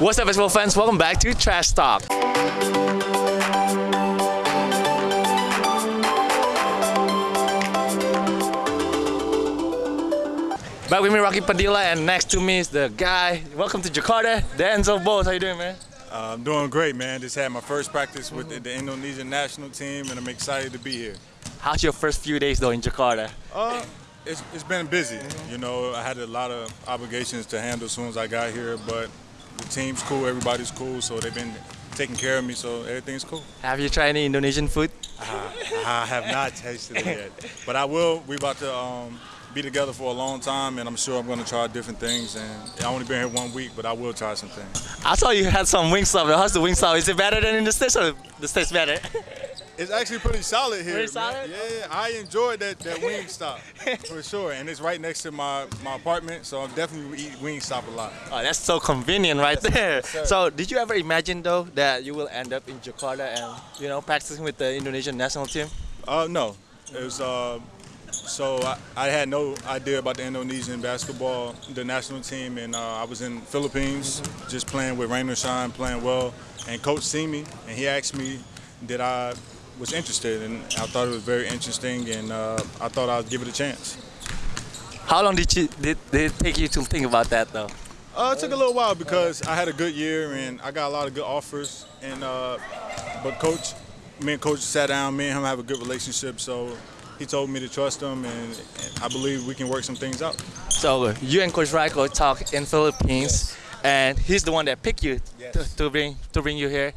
What's up, basketball fans? Welcome back to Trash Talk. Back with me, Rocky Padilla, and next to me is the guy. Welcome to Jakarta, Denzel Bowles. How you doing, man? Uh, I'm doing great, man. Just had my first practice with the, the Indonesian national team, and I'm excited to be here. How's your first few days though in Jakarta? Uh, it's, it's been busy. You know, I had a lot of obligations to handle as soon as I got here, but the team's cool, everybody's cool, so they've been taking care of me, so everything's cool. Have you tried any Indonesian food? I, I have not tasted it yet, but I will. We're about to um, be together for a long time, and I'm sure I'm going to try different things. And I only been here one week, but I will try some things. I saw you had some Wingstop. How's the Wingstop? Is it better than in the States or the States better? It's actually pretty solid here. Pretty man. solid? Yeah, I enjoyed that, that wing stop for sure. And it's right next to my, my apartment, so I'm definitely eat wing stop a lot. Oh, that's so convenient right there. sir. So, did you ever imagine though that you will end up in Jakarta and you know practicing with the Indonesian national team? Uh, no, it was. Uh, so I, I had no idea about the Indonesian basketball, the national team, and uh, I was in Philippines just playing with rain or shine, playing well. And coach seen me, and he asked me, did I was interested, and I thought it was very interesting, and uh, I thought I'd give it a chance. How long did you did, did it take you to think about that though? Uh, it took a little while because I had a good year and I got a lot of good offers. And uh, but coach, me and coach sat down. Me and him have a good relationship, so he told me to trust him, and, and I believe we can work some things out. So you and Coach Rajko talk in Philippines, and he's the one that picked you Yes. to, to bring to bring you here.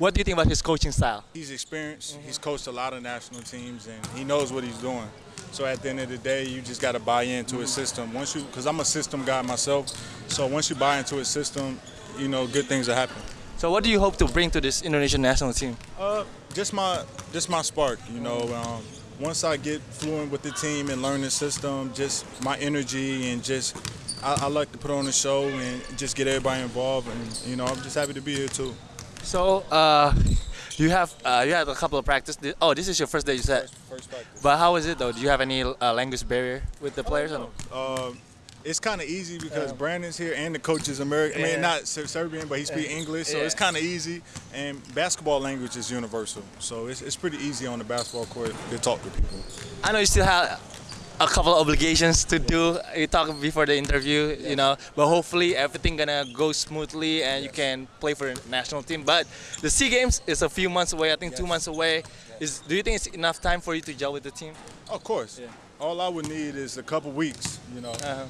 What do you think about his coaching style? He's experienced. He's coached a lot of national teams, and he knows what he's doing. So at the end of the day, you just got to buy into his system. Once you, because I'm a system guy myself, so once you buy into his system, you know, good things will happen. So what do you hope to bring to this Indonesian national team? Uh, just my just my spark, you know. Um, once I get fluent with the team and learn the system, just my energy and just I, I like to put on a show and just get everybody involved, and you know, I'm just happy to be here too. So uh, you have uh, you had a couple of practice. Oh, this is your first day, you said. First practice. But how is it though? Do you have any uh, language barrier with the players? Um, it's kind of easy because Brandon's here and the coach is American. I Yeah. mean, not Ser- Serbian, but he speaks English, so it's kind of easy. And basketball language is universal, so it's, it's pretty easy on the basketball court to talk to people. I know you still have a couple of obligations to do. You talked before the interview, you know, but hopefully everything gonna go smoothly and you can play for the national team. But the Sea Games is a few months away. I think two months away. Is do you think it's enough time for you to gel with the team? Of course. Yeah. All I would need is a couple weeks, you know. Uh-huh.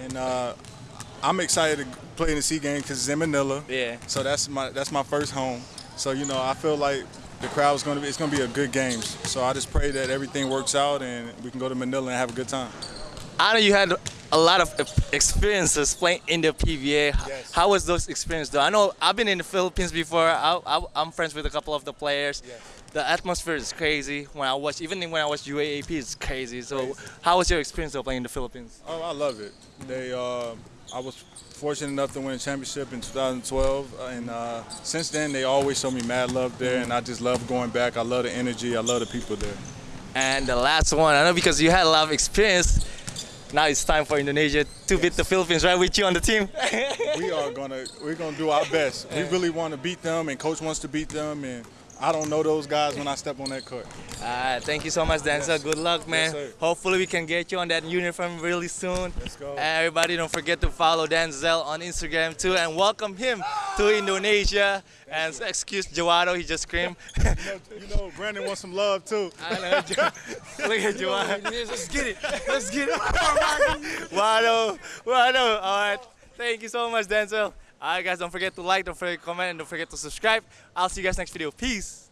And uh, I'm excited to play in the Sea Games because it's in Manila. Yeah. So that's my that's my first home. So you know, I feel like the crowd's gonna be it's gonna be a good game. So I just pray that everything works out and we can go to Manila and have a good time. I know you had a lot of experiences playing in the PBA. Yes. How was those experiences though? I know I've been in the Philippines before. I, I, I'm friends with a couple of the players. Yes. The atmosphere is crazy. When I watch, even when I watch UAAP, it's crazy. So, Crazy. how was your experience though playing in the Philippines? Oh, I love it. They, uh, I was fortunate enough to win a championship in 2012, and uh, since then they always show me mad love there, and I just love going back. I love the energy. I love the people there. And the last one, I know because you had a lot of experience. Now it's time for Indonesia to beat the Philippines, right? With you on the team. we are gonna we're gonna do our best. We really want to beat them, and coach wants to beat them, and I don't know those guys when I step on that court. Alright, thank you so much, Denzel. Yes. Good luck, man. sir. Hopefully, we can get you on that uniform really soon. Let's go. Everybody, don't forget to follow Denzel on Instagram too, and welcome him to Indonesia. And excuse Jawato, he just screamed. You know, you know, Brandon wants some love too. I know. Look at Jawato. Let's get it. Let's get it. Wado, Wado. All right. Thank you so much, Denzel. All right, guys, don't forget to like, don't forget to comment, and don't forget to subscribe. I'll see you guys next video. Peace.